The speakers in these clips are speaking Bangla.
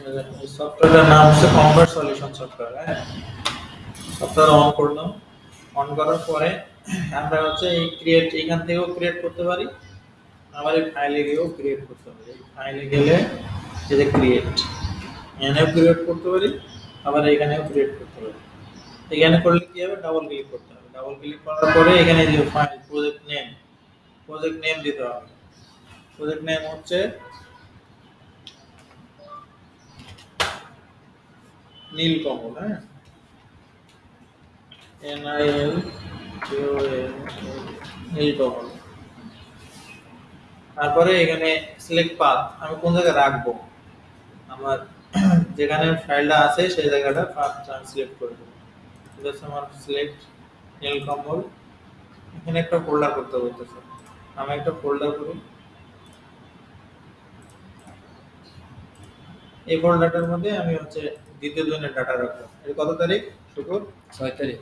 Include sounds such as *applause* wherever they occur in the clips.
সফটওয়্যারের নাম হচ্ছে কনভার্ট সলিউশন সফটওয়্যার হ্যাঁ? সফটওয়্যার অন করলাম। অন করার পরে আমরা হচ্ছে এই ক্রিয়েট এখান থেকেও ক্রিয়েট করতে পারি। আবার এই ফাইলে গিয়েও ক্রিয়েট করতে পারি। ফাইলে গেলে এই যে ক্রিয়েট এখানেও ক্রিয়েট করতে পারি, আবার এখানেও ক্রিয়েট করতে পারি। এখানে করলে কি হবে? ডাবল ক্লিক করতে হবে। ডাবল ক্লিক করার পরে এখানে যে file project name project name দিতে হবে। প্রজেক্ট নেম হচ্ছে নীলকমল হ্যাঁ? N I L Neelkamal. তারপরে এখানে সিলেক্ট পাথ আমি কোন জায়গায় রাখব? আমার *clears throat* যেখানে ফাইলটা আছে, সেই জায়গাটা পাথ আমি সিলেক্ট করে দেবো। ঠিক আছে, আমার সিলেক্ট নীলকমল। এখানে একটা ফোল্ডার করতে বলতেছে আমি একটা ফোল্ডার করি। এই ফোল্ডারটার মধ্যে আমি হচ্ছে দ্বিতীয় দিনের ডাটা রাখব। এটা কত তারিখ? শুক্র? ছয় তারিখ।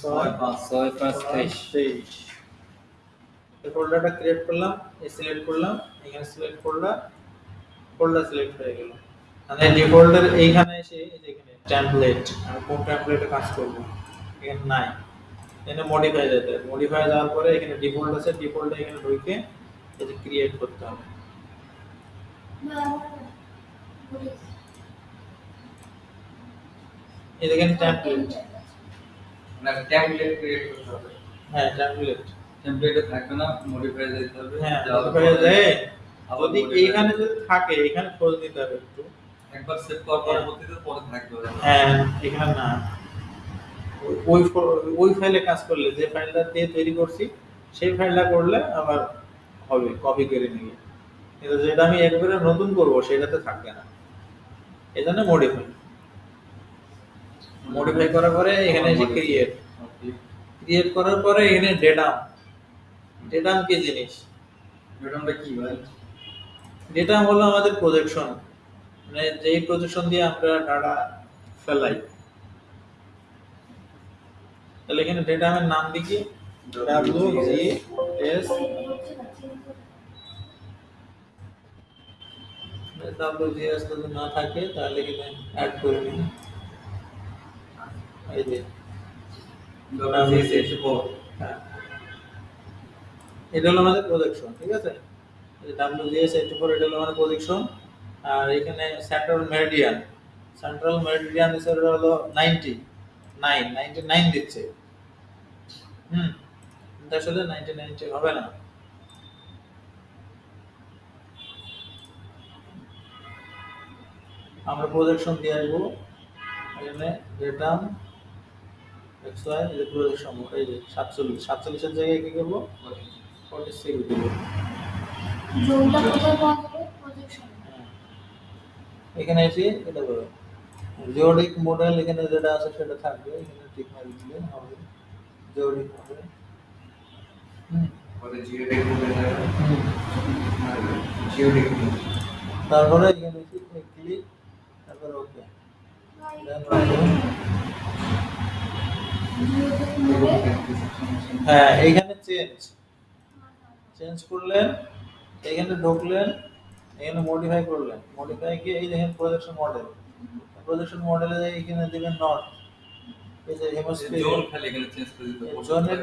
ছয় ছয় পাঁচ তেইশ। ফোল্ডারটা ক্রিয়েট করলাম এই সিলেক্ট করলাম এখানে সিলেক্ট করলাম ফোল্ডার সিলেক্ট হয়ে গেল। মানে ডিফল্টের এইখানে এসে এই যে এখানে টেমপ্লেট আমি কোন টেমপ্লেটে কাজ করব? এখানে নাই। এখানে মডিফাই যেতে মডিফাই যাওয়ার পরে এখানে ডিফল্ট আছে ডিফল্টে এখানে ঢুকে যে ক্রিয়েট করতে হবে। এই দেখেন টেমপ্লেট মানে টেমপ্লেট ক্রিয়েট করতে হবে। হ্যাঁ টেমপ্লেট টেমপ্লেটে থাকবে না মডিফাই যেতে হবে। হ্যাঁ মডিফাই যায় যদি এইখানে যদি থাকে এখানে খোঁজ নিতে হবে একটু। একবার সেভ করার পরবর্তীতে পরে থাকবে হ্যাঁ এখানে না। ওই- ওই ফাইলে কাজ করলে যে ফাইলটা দিয়ে তৈরি করছি সেই ফাইলটা করলে আবার হবে কপি করে নিয়ে কিন্তু যেটা আমি একবারে নতুন করব সেটাতে থাকবে না। এই জন্য মডিফাই মডিফাই করার পরে এখানে এসে ক্রিয়েট ক্রিয়েট করার পরে এখানে ডেটাম ডেটাম কি জিনিস? ম্যাডামটা কি ভাই? ডেটাম হলো আমাদের প্রজেকশন মানে যেই প্রজেকশন দিয়ে আমরা ডাটা ফেলাই। তাহলে এখানে ডেটামের নাম লিখি W G S W G S যদি না থাকে তাহলে এখানে অ্যাড করে নিন এই যে হ্যাঁ। এটা হলো আমাদের প্রজেকশন ঠিক আছে? ডাব্লিউ জি এইটি ফোর এটা হলো আমাদের প্রজেকশন আর এখানে সেন্ট্রাল মেরিডিয়ান সেন্ট্রাল মেরিডিয়ান হিসেবে হলো নাইনটি নাইন নাইনটি নাইন দিচ্ছে। হুম? আসলে নাইনটি নাইনটি হবে না। আমরা প্রজেকশন দিয়ে আসব। এখানে এক্স ওয়াই এই যে প্রজেকশন এই যে সাতচল্লিশ সাতচল্লিশের জায়গায় কি করব? ফর্টি সিক্স দেবো জোনটা কোথায় পাওয়া যাবে? প্রজেকশন। এখানে এসে এটা করো। জিওডিক মডেল এখানে যেটা আছে সেটা থাকবে এখানে ঠিক মারি দিলে হবে জিওডিক মডেল পরে তারপরে এখানে এসে ক্লিক তারপরে ওকে হ্যাঁ এইখানে চেঞ্জ চেঞ্জ করলেন এখানে ঢুকলেন এখানে মডিফাই করলেন। মডিফাই গিয়ে এই দেখেন প্রজেকশন মডেল প্রজেকশন মডেলে এখানে দিবেন নট এই যে হেমোস্ফিয়ার জোন খালি এখানে চেঞ্জ করে হবে। জনের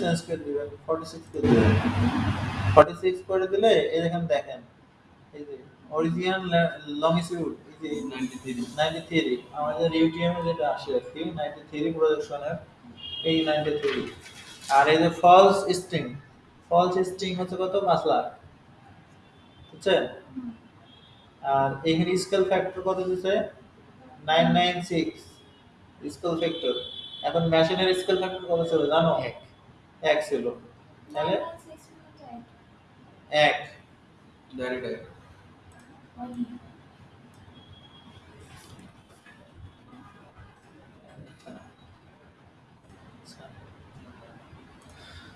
চেঞ্জ করে দিবেন? 46 করে দিবেন। 46 করে দিলে এই দেখেন দেখেন। এই যে লংিটিউড 93 93 আমাদের ইউটিএম যেটা আসে আর কি 93 প্রজেকশনের এই 93 আর এই যে ফলস স্ট্রিং ফলস স্ট্রিং হচ্ছে কত? 5 লাখ। বুঝছেন? আর এখানে স্কেল ফ্যাক্টর কত দিছে? 996 স্কেল ফ্যাক্টর এখন মেশিনের স্কেল ফ্যাক্টর কত ছিল জানো? এক। এক ছিল। তাহলে এক। ডাইরেক্ট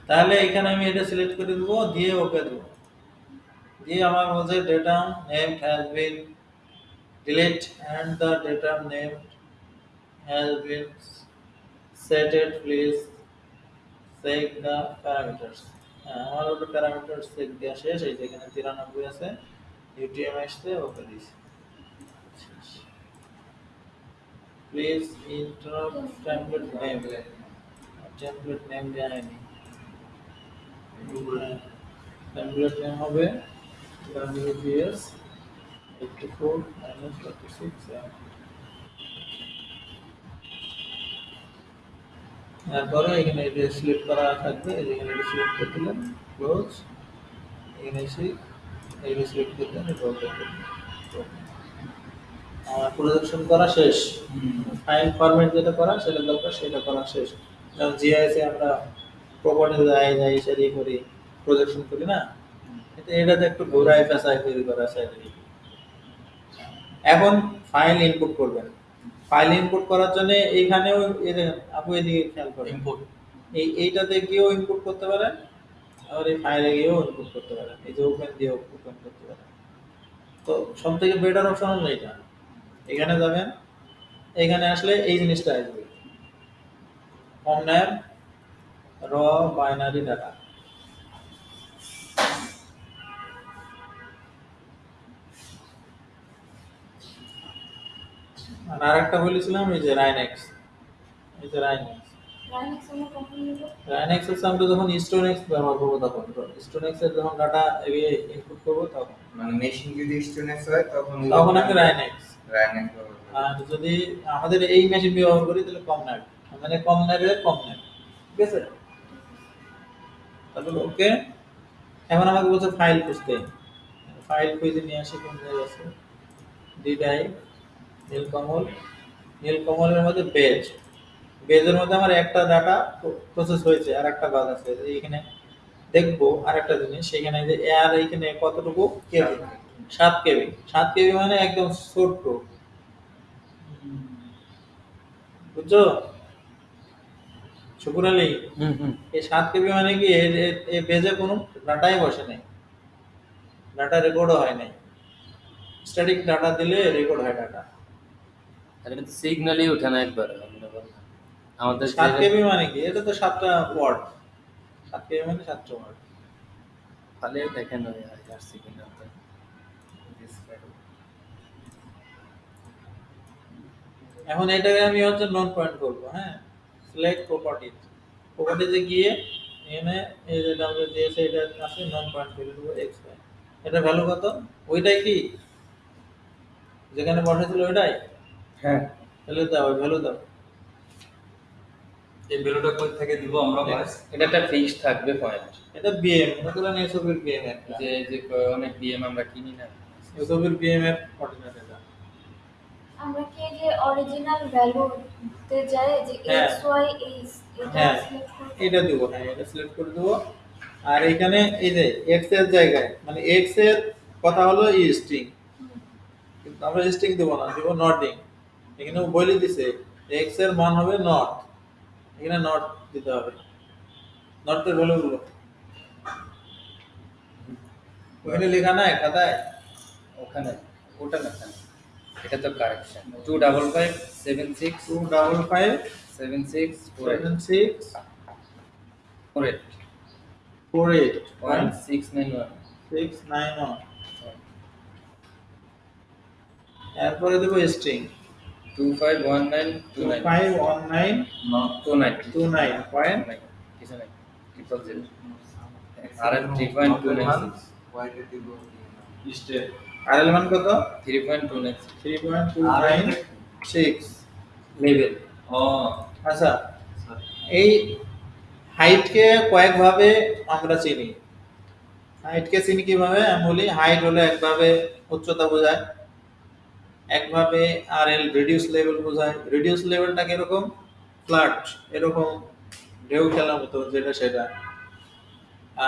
তাহলে এখানে আমি এটা সিলেক্ট করে দেবো, দিয়ে ওকে দেবো। দিয়ে আমার বলছে data name has been delete and the data name has been setted please check the parameters হ্যাঁ আমার ওটা প্যারামিটার চেক দেওয়া শেষ, এই যে এখানে তিরানব্বই আছে ইউটিএম আসছে ওকে দিয়েছি। Please interrupt template name template name জানেনি টেমপ্লেট নেম হবে? WGS 84 minus 36 তারপরে এখানে এটা সিলেক্ট করা থাকবে এখানে এটা সিলেক্ট করে দিলেন ক্লোজ এখানে এসে এইটা সিলেক্ট করে দেন এটা ওকে আমার প্রজেকশন করা শেষ। ফাইল ফরম্যাট যেটা করা সেটা দরকার সেটা করা শেষ। যেমন জিআইএস আমরা প্রপার্টি যাই করি প্রজেকশন করি না? কিন্তু এটাতে একটু ঘোরায় পেঁচায় তৈরি করা এখন ফাইল ইনপুট করবেন। ফাইল ইনপুট করার জন্য এইখানেও এদিকে খেয়াল করেন। ইম্পোর্ট এই এইটাতে গিয়েও ইনপুট করতে পারেন আবার এই ফাইলে গিয়েও ইনপুট করতে পারেন। এই যে ওপেন দিয়েও ওপেন করতে পারেন। তো সব থেকে বেটার অপশন হলো এটা। এখানে যাবেন এখানে আসলে এই জিনিসটা আসবে। কমন্যাপ র বাইনারি ডাটা। আর আরেকটা বলেছিলাম এই যে রাইনেক্স এই যে রাইনেক্স রাইনেক্স রাইনেক্স এর আমরা যখন স্টোনেক্স ব্যবহার করব তখন। স্টোনেক্স এর যখন ডাটা ইনপুট করব তখন। মানে মেশিন যদি স্টুডেন্টস হয় তখন তখন আমি রাইনেক্স রানিং আর যদি আমাদের এই মেশিন ব্যবহার করি তাহলে কম নেট মানে কম নেবে কম নেবে ঠিক আছে? তারপর ওকে, এখন আমাকে বলছে ফাইল খুঁজতে। ফাইল খুঁজে নিয়ে আসি, কোন জায়গায় আছে? ডিডাই নীলকমল। নীলকমলের মধ্যে বেজ। বেজের মধ্যে আমার একটা ডাটা প্রসেস হয়েছে, আর একটা বাদ আছে। এইখানে দেখব আর একটা জিনিস সেখানে যে আর এইখানে কতটুকু কেবি? সাত কেবি। সাত কেবি মানে একদম ছোট্ট। বুঝছ? শুকুর আলী এই সাত কেবি মানে কি এ- এ- এ পেজে কোনো ডাটাই বসে নাই। ডাটা রেকর্ডও হয় নাই। স্ট্যাটিক ডাটা দিলে রেকর্ড হয় ডাটা। আর এটা সিগন্যালই ওঠে না একবার আমাদের সাত কেবি মানে কি এটা তো সাতটা ওয়ার্ড সাত কেবি মানে সাতটা ওয়ার্ড তাহলে দেখেন ওই আসছে কিনা এখন এটাকে আমি হচ্ছে নন পয়েন্ট করব হ্যাঁ? সিলেক্ট প্রপার্টিজ প্রপার্টিজে গিয়ে এখানে এই যে ডাব্লিউ দিয়েছে এটা আছে নন পয়েন্ট করে দেবো এক্স এটা ভ্যালু কত? ওইটাই কি? যেখানে বসাইছিল ওইটাই? হ্যাঁ। তাহলে দাও ভ্যালু দাও। এই ভ্যালুটা কই থেকে দিব আমরা বাস এটা একটা ফিক্স থাকবে পয়েন্ট এটা বিএম মনে করেন এসবের বিএম যে যে অনেক বিএম আমরা কিনি না। এসবের বিএম এর কোঅর্ডিনেট এটা। আমরা কি যে অরিজিনাল ভ্যালুতে যাই যে হ্যাঁ। এক্স ওয়াই এইচ এটা হ্যাঁ। সিলেক্ট এটা দিব হ্যাঁ এটা সিলেক্ট করে দেবো। আর এখানে এই যে এক্সের জায়গায় মানে এক্সের কথা হলো ই স্ট্রিং কিন্তু আমরা স্ট্রিং দেবো না দেবো নটিং এখানে ও বলে দিছে এক্সের মান হবে নট এখানে নট দিতে হবে। নটের ভ্যালু গুলো। ওখানে লেখা নাই খাতায়? ওখানে ওটা না? এটা তো correction two double five seven six two double five seven six seven six four eight four eight one six nine one six nine one এরপরে দেবো string two five one nine two nine five one nine two nine two nine point কিছু নাই ট্রিপল জিরো আর থ্রি পয়েন্ট টু নাইন আর এর মান কত? Three point two nine three point two nine six level ও আচ্ছা। এই হাইটকে কয়েকভাবে আমরা চিনি। হাইটকে চিনি কীভাবে? আমি বলি হাইট হলো একভাবে উচ্চতা বোঝায় একভাবে আর এল রিডিউস লেভেল বোঝায়। রিডিউস লেভেলটা কীরকম? ফ্ল্যাট এরকম ঢেউ খেলার মতো যেটা সেটা।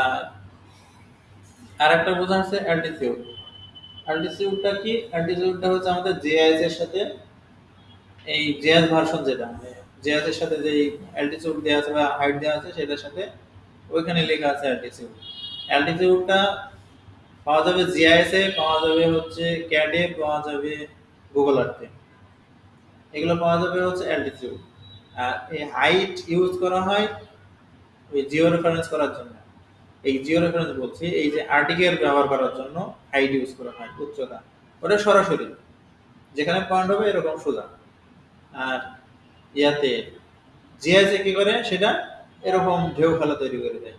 আর আরেকটা বোঝা আছে অ্যালটিটিউড অ্যালটিটিউডটা কি? অ্যালটিটিউডটা হচ্ছে আমাদের জেআইএস এর সাথে এই জেএস ভার্সন যেটা মানে জেএস এর সাথে যে অ্যালটিটিউড দেওয়া আছে বা হাইট দেওয়া আছে সেটার সাথে ওইখানে লেখা আছে অ্যালটিটিউড অ্যালটিটিউডটা পাওয়া যাবে জিআইএস এ, পাওয়া যাবে হচ্ছে ক্যাডে পাওয়া যাবে গুগল আর্থে এগুলো পাওয়া যাবে হচ্ছে অ্যালটিটিউড আর এই হাইট ইউজ করা হয় ওই জিও রেফারেন্স করার জন্য। এই জিও রেফারেন্স বলছি, এই যে আর্টিকেল ব্যবহার করার জন্য হাইট ইউজ করা হয়, উচ্চতা। ওটা সরাসরি, যেখানে পয়েন্ট হবে এরকম সোজা। আর ইয়াতে জিআইসে কি করে? সেটা এরকম ঢেউ খেলা তৈরি করে দেয়।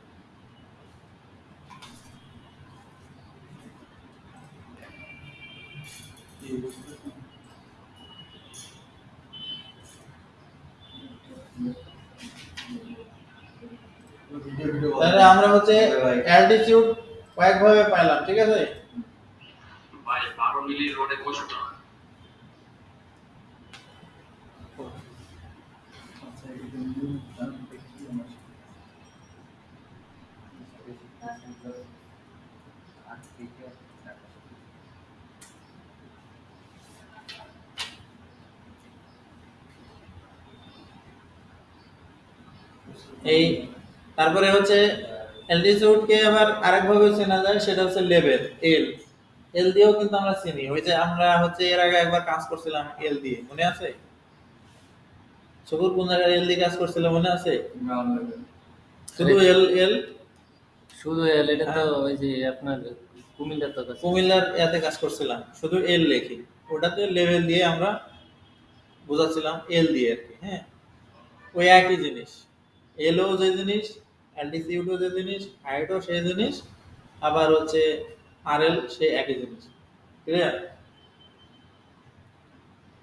তাহলে আমরা হচ্ছে অ্যালটিটিউড কয়েকভাবে পাইলাম ঠিক আছে? ভাই বারো মিলি রোডে বসো না এই তারপরে হচ্ছে অ্যালটিটিউডকে আবার আরেকভাবে চেনা যায় সেটা হচ্ছে লেভেল এল এল দিয়েও কিন্তু আমরা চিনি। ওই যে আমরা হচ্ছে এর আগে একবার কাজ করছিলাম এল দিয়ে মনে আছে? শুকুর কোন জায়গায় এল দিয়ে কাজ করছিলাম মনে আছে? শুধু এল এল শুধু এল এটা তো ওই যে আপনার কুমিল্লার তো কুমিল্লার এতে কাজ করছিলাম শুধু এল লেখি। ওটাতে লেভেল দিয়ে আমরা বোঝাচ্ছিলাম এল দিয়ে আর কি হ্যাঁ? ওই একই জিনিস। এলও যে জিনিস অ্যালটিটিউডও যে জিনিস হাইটও সেই জিনিস আবার হচ্ছে আর এল সেই একই জিনিস। ক্লিয়ার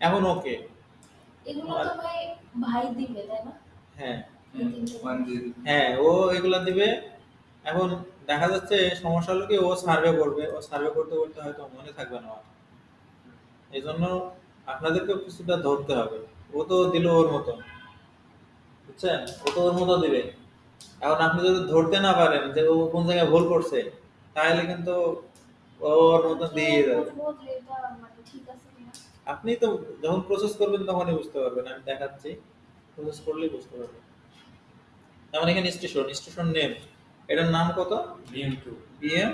এখন ওকে এগুলো তো ভাই ভাই দিবে তাই না? হ্যাঁ। হ্যাঁ ও এগুলা দিবে। এখন দেখা যাচ্ছে সমস্যা হলো কি ও সার্ভে করবে। ও সার্ভে করতে করতে হয়তো মনে থাকবে না এই জন্য আপনাদেরকে কিছুটা ধরতে হবে। ও তো দিল ওর মতো বুঝছেন? ও তো ওর মতো দিবে। এখন আপনি যদি ধরতে না পারেন যে ও কোন জায়গায় ভুল করছে তাহলে কিন্তু ওর মতো দিয়ে যাবে বুঝব যে এটা মানে ঠিক আছে কিনা আপনি তো যখন প্রসেস করবেন তখনই বুঝতে পারবেন আমি দেখাচ্ছি। প্রসেস করলেই বুঝতে পারবেন। যেমন এখানে স্টেশন স্টেশন নেম এটার নাম কত? বিএম টু বিএম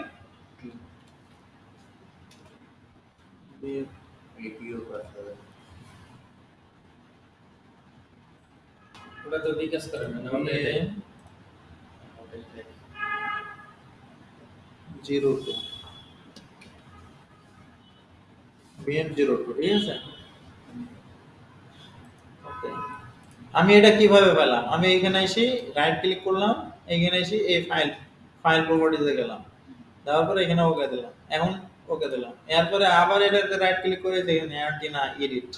ওটা তো বিকাশ করে না আমাদের zero two. BM zero two ঠিক আছে? আমি এটা কীভাবে পেলাম? আমি এখানে এসে রাইট ক্লিক করলাম এখানে এসে এই ফাইল ফাইল প্রপার্টিতে গেলাম। দেওয়ার পরে এখানে ওকে দিলাম। এখন ওকে দিলাম। এরপরে আবার এটাতে রাইট ক্লিক করে দেখেন অ্যান্টিনা এডিট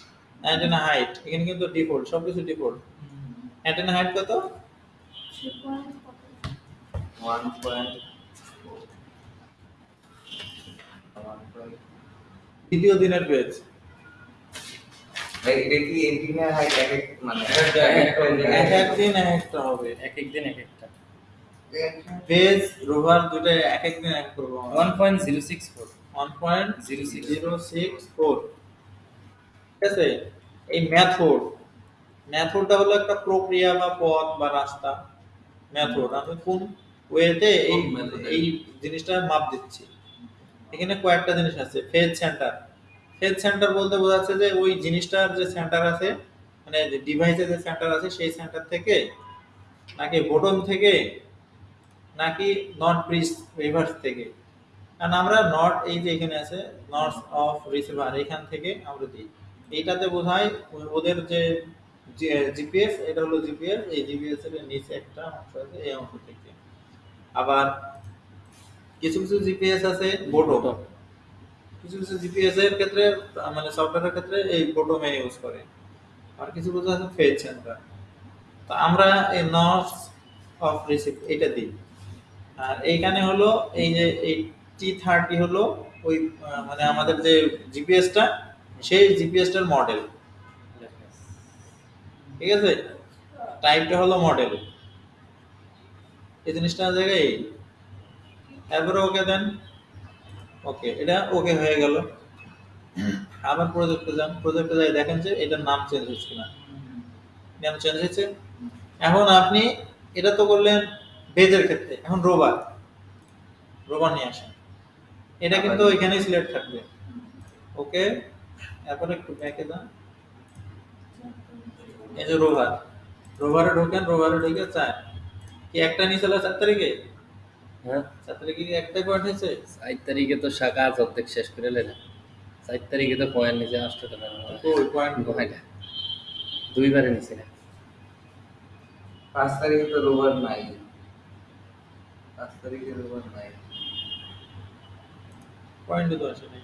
অ্যান্টিনা হাইট এখানে কিন্তু ডিফল্ট সব কিছু ডিফল্ট অ্যান্টিনা হাইট কত? ওয়ান পয়েন্ট ওয়ান পয়েন্ট দ্বিতীয় দিনের পেজ ভাই এটা কি এন্টিনা হাইট এক এক মানে এটা এক এক এক এক দিন এক একটা হবে এক এক দিন এক একটা। পেজ রোভার দুটো এক এক দিন এক করব। One point zero six four one point zero six zero six four ঠিক আছে? এই ম্যাথড ম্যাথডটা হলো একটা প্রক্রিয়া বা পথ বা রাস্তা। ম্যাথড আমি কোন ওয়েতে এই? এই জিনিসটা মাপ দিচ্ছি। এখানে কয়েকটা জিনিস আছে ফেজ সেন্টার ফেজ সেন্টার বলতে বোঝাচ্ছে যে ওই জিনিসটার যে সেন্টার আছে মানে যে ডিভাইসে যে সেন্টার আছে সেই সেন্টার থেকে নাকি বটম থেকে নাকি নট ব্রিজ রিভার্স থেকে। কারণ আমরা নট এই যে এখানে আছে নর্থ অফ রিসিভার এখান থেকে আমরা দিই। এইটাতে বোঝায় ও- ওদের যে জিপিএস এটা হলো জিপিএস এই জিপিএস এর নিচে একটা অংশ আছে এই অংশ থেকে। আবার কিছু কিছু জিপিএস আছে বোটো কিছু কিছু জিপিএস এর ক্ষেত্রে মানে সফটওয়্যারের ক্ষেত্রে এই বোটোমে ইউজ করে। আর কিছু কিছু আছে ফেজ সেন্টার তো আমরা এই নট অফ রিসিভ এটা দিই। আর এইখানে হলো এই যে এই টি থার্টি হলো ওই মানে আমাদের যে জিপিএসটা সেই জিপিএসটার মডেল ঠিক আছে? টাইপটা হলো মডেল এই জিনিসটা জায়গায়? এই তারপরে ওকে দেন ওকে এটা ওকে হয়ে গেল। আবার প্রজেক্টে যান। প্রজেক্টে যাই দেখেন যে এটার নাম চেঞ্জ হচ্ছে কিনা। নাম চেঞ্জ হয়েছে। এখন আপনি এটা তো করলেন বেজের ক্ষেত্রে এখন রোবার। রোবার নিয়ে আসেন। এটা কিন্তু ওইখানেই সিলেক্ট থাকবে। ওকে তারপরে একটু ব্যাকে যান। এই যে রোভার রোভারে ঢোকেন রোভারে ঢুকে চার কি একটা নিয়ে চলে চার তারিখে? হ্যাঁ। চার তারিখে কি একটাই পয়েন্ট হয়েছে? চার তারিখে তো শাখা আজ অর্ধেক শেষ করে লেন চার তারিখে তো পয়েন্ট নিচে আসতে তো না ওই পয়েন্ট কয়টা দুইবারে নিচে না পাঁচ তারিখে তো রোববার নাই। পাঁচ তারিখে রোববার নাই। পয়েন্ট তো আসে নাই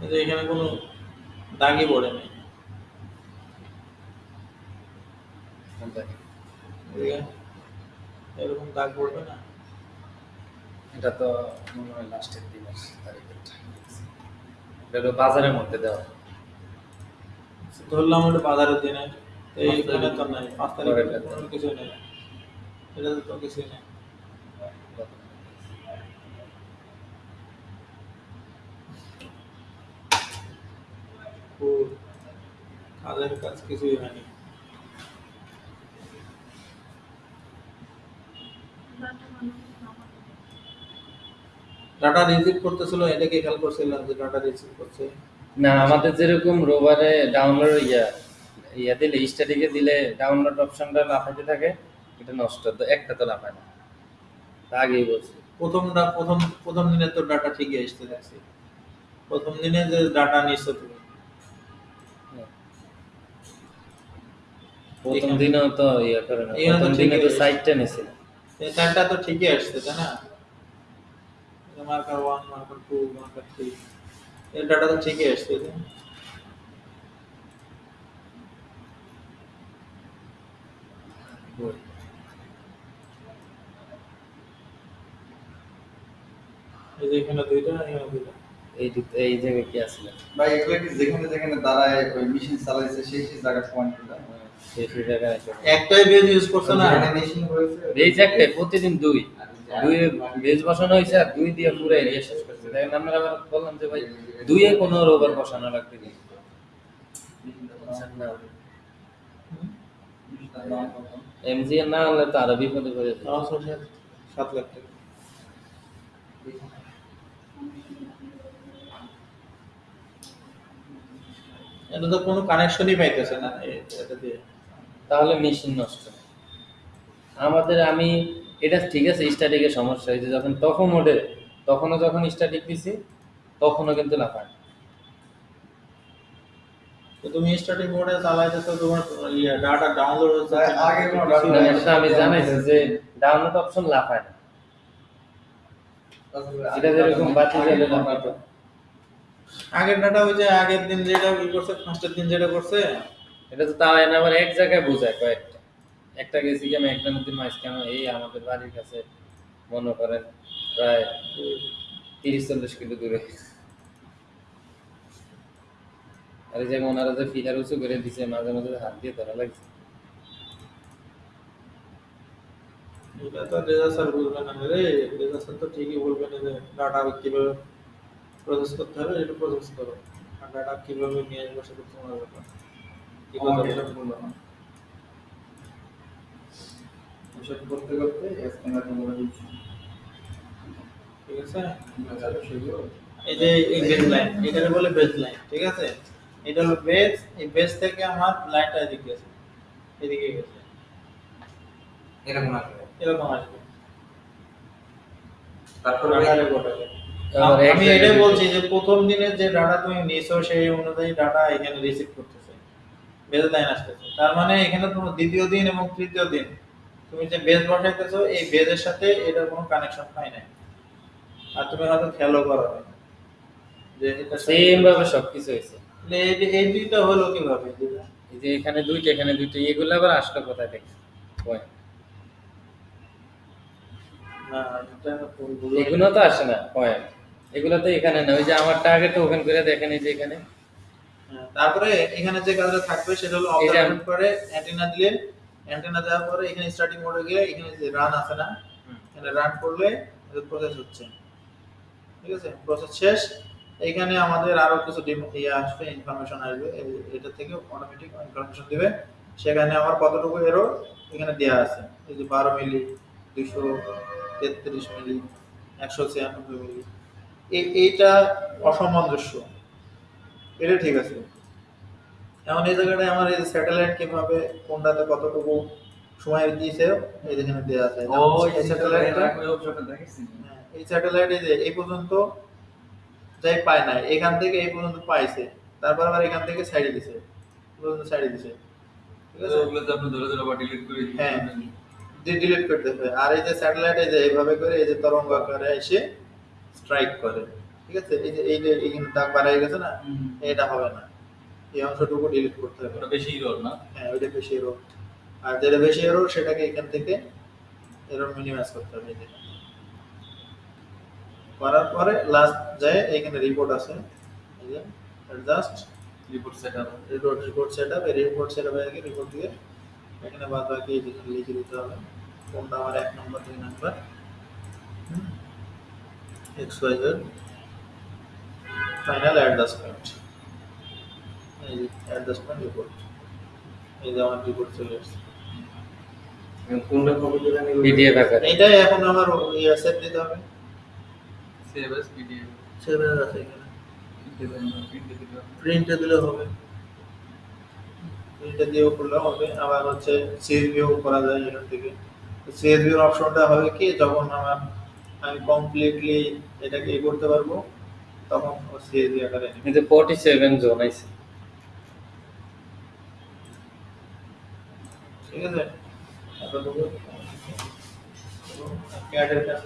যে এখানে কোনো দাগই পড়ে নাই। এরকম দাগ পড়বে না। এটা তো মনে হয় লাস্টের দিন তারিখের এটা তো বাজারের মধ্যে দেওয়া। ধরলাম ওটা বাজারের দিনে। এইখানে তো নাই পাঁচ তারিখে কোনো কিছু নেই। এটাতে তো কিছুই নেই ও কাজের কাজ কিছুই হয়নি। ডাটা রিসিভ করতেছিল এটা কি খেয়াল করছিলাম যে ডাটা রিসিভ করছে? না আমাদের যেরকম রোবারে ডাউনলোড ইয়া ইয়া দিলে স্ট্যাটিকে দিলে ডাউনলোড অপশনটা লাফাইতে থাকে এটা নষ্ট তো একটা তো লাফায় না। তা আগেই বলছি। প্রথমটা প্রথম প্রথম দিনে তো ডাটা ঠিকই আসতে দেখছি। প্রথম দিনে যে ডাটা নিচ্ছ তুমি। প্রথম এখানে- দিনেও তো ইয়া করে না প্রথম দিনে তো নিছিল চারটা তো ঠিকই আসছে তাই না? Marker one marker two marker three এই ডাটা তো ঠিকই আসছে এই যে এখানে দুইটা এখানে দুইটা। এই এই জায়গায় কি আসলে ভাই এগুলো কি যেখানে যেখানে দাঁড়ায় ওই মেশিন চালাইছে সেই সেই জায়গায় পয়েন্ট গুলো সেই সেই জায়গায় আছে। একটাই বেজ ইউজ করছে না? বেজ একটাই প্রতিদিন দুই। দুই বেজ বসানো হয়েছে আর দুই দিয়ে পুরো এরিয়া শেষ করছে। দেখেন আমরা আবার বললাম যে ভাই দুইয়ে কোনো রোবার বসানো লাগবে কি এমজি না হলে তো আরও বিপদে পড়ে যাবে। আমার সাত লাখ টাকা। এটা তো কোনো কানেকশনই পাইতেছে না। এটা দিয়ে। তাহলে মেশিন নষ্ট। আমাদের আমি এটা ঠিক আছে স্ট্যাটিকের সমস্যা হয়েছে। যখন তখন মোডে তখনও যখন স্ট্যাটিক দিছি তখনও কিন্তু লাফায় তুমি স্টার্টিং মোডে চালাইতেছো তোমার ইয়ে ডাটা ডাউনলোড হচ্ছে আগে কোনো। এটা আমি জানাইছি যে ডাউনলোড অপশন লাফায় না। এটা যেরকম বাতি জ্বালে লাফাতো আগের ডাটা ওই যে আগের দিন যেটা ই করছে ফার্স্টের দিন যেটা করছে এটা তো তাও এনে আবার এক জায়গায় বোঝায় কয়েকটা। একটা গেছি কেন একটা নদীর মাঝখানে এই আমাদের বাড়ির কাছে মনে করেন প্রায় তিরিশ চল্লিশ কিলো দূরে। আর যে ওনারা যে ফিলার উঁচু করে দিছে মাঝে মাঝে হাত দিয়ে ধরা লাগছে। এটা তো রেজা স্যার বুঝবে না রে রেজা স্যার তো ঠিকই বলবে না যে ডাটা কীভাবে প্রসেস করতে হবে এটা প্রসেস করো। ডাটা কীভাবে নিয়ে আসব সেটা তোমার ব্যাপার। কি কথা বলব? না। এসব করতে করতে স্ক্যানার নম্বর দিচ্ছি ঠিক আছে? এই যে এই বেজ লাইন এটাকে বলে বেজ লাইন ঠিক আছে? এটা হলো বেজ এই বেজ থেকে আমার লাইনটা এদিকে গেছে এদিকে গেছে। এরকম আসবে। এরকম আসবে। তারপর আমি এটাই বলছি যে প্রথম দিনের যে ডাটা তুমি নিছো সেই অনুযায়ী ডাটা এখানে রিসিভ করতেছে। বেজ লাইন আসতেছে? তার মানে এখানে তোমার দ্বিতীয় দিন এবং তৃতীয় দিন। তুমি যে বেজ বসাইতেছো এই বেজের সাথে এটার কোনো কানেকশন পাই নাই। আর তুমি হয়তো খেয়ালও করো। যে এটা সেম ভাবে সবকিছু হয়েছে। এই এই দুইটা হলো কীভাবে? এই যে এখানে দুইটা এখানে দুইটা এগুলো আবার আসলো কোথায় থেকে Point। না এটা এগুলো তো আসে না পয়েন্ট এগুলো তো এখানে না ওই যে আমার টার্গেট ওখান করে দেখেন এই যে এখানে। হ্যাঁ, তারপরে এখানে যে কাজটা থাকবে সেটা হলো যে করে অ্যান্টেনা দিলে অ্যান্টেনা দেওয়ার পরে এখানে স্টার্টিং মোডে গিয়ে এখানে যে রান আছে না এখানে রান করলে প্রসেস হচ্ছে। ঠিক আছে? প্রসেস শেষ। এখানে আমাদের আরও কিছু ডিম- ইয়ে আসবে ইনফরমেশন আসবে। এটা থেকে অটোমেটিক ইনফরমেশন দিবে। সেখানে আমার কতটুকু এরো এখানে দেওয়া আছে। এই যে বারো মিলি দুইশো তেত্রিশ মিলি একশো ছিয়ানব্বই মিলি এইটা অসামঞ্জস্য। এটা ঠিক আছে। এখন এই জায়গাটায় আমার এই স্যাটেলাইট কীভাবে কোনটাতে কতটুকু সময় দিয়েছে এই যেখানে দেওয়া আছে। এই স্যাটেলাইটটা এই স্যাটেলাইটে যে এই পর্যন্ত যাই পায় না এখান থেকে এই পর্যন্ত পাইছে। তারপর আবার এখান থেকে সাইডে দিছে। পর্যন্ত সাইডে দিছে। ঠিক আছে? ওগুলো তো আপনি ধরে ধরে আবার ডিলিট করে। হ্যাঁ। ডিলিট করতে হবে। আর এই যে স্যাটেলাইটে যে এইভাবে করে এই যে তরঙ্গ আকারে এসে স্ট্রাইক করে। ঠিক আছে? এই যে এই যে এইখানে দাগ বাড়াই গেছে না এটা হবে না। এই অংশটুকু ডিলিট করতে হবে। ওটা বেশি রোল না? হ্যাঁ ওইটা বেশি এরর আর যেটা বেশি এরর সেটাকে এখান থেকে এরর মিনিমাইজ করতে হবে। এই করার পরে লাস্ট যায় এখানে রিপোর্ট আছে। এই যে just report setup report report set up এই রিপোর্ট সেট আপ হয়ে রিপোর্ট দিয়ে এখানে বাদ বাকি লিখে দিতে হবে। কোনটা আমার এক নম্বর দুই number X Y Z final adjustment এই যে অ্যাডজাস্টমেন্ট রিপোর্ট এই যে আমার রিপোর্ট চলে এসেছে কোনটা পিডিএফ আকারে এইটাই এখন আমার ইয়ে সেভ দিতে হবে। সেভ এস পিডিএফ সেভ আছে এখানে। প্রিন্ট দিলে হবে। প্রিন্টে দিয়েও করলে হবে। আবার হচ্ছে সিএসভিও করা যায় এখান থেকে। সিএসভির অপশনটা হবে কি যখন আমার আমি কমপ্লিটলি এটাকে ই করতে পারব। তখন ও সিএজি আকারে নিবে। ফোর্টি সেভেন জোন আছে ঠিক আছে? এতটুকু। ক্যাডের কাজ